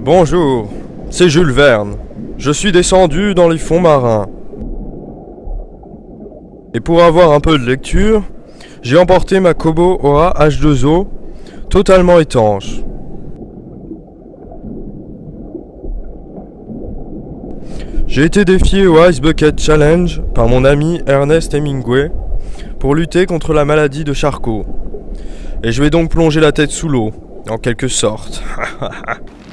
Bonjour, c'est Jules Verne. Je suis descendu dans les fonds marins. Et pour avoir un peu de lecture, j'ai emporté ma Kobo Ora H2O, totalement étanche. J'ai été défié au Ice Bucket Challenge par mon ami Ernest Hemingway pour lutter contre la maladie de Charcot. Et je vais donc plonger la tête sous l'eau, en quelque sorte.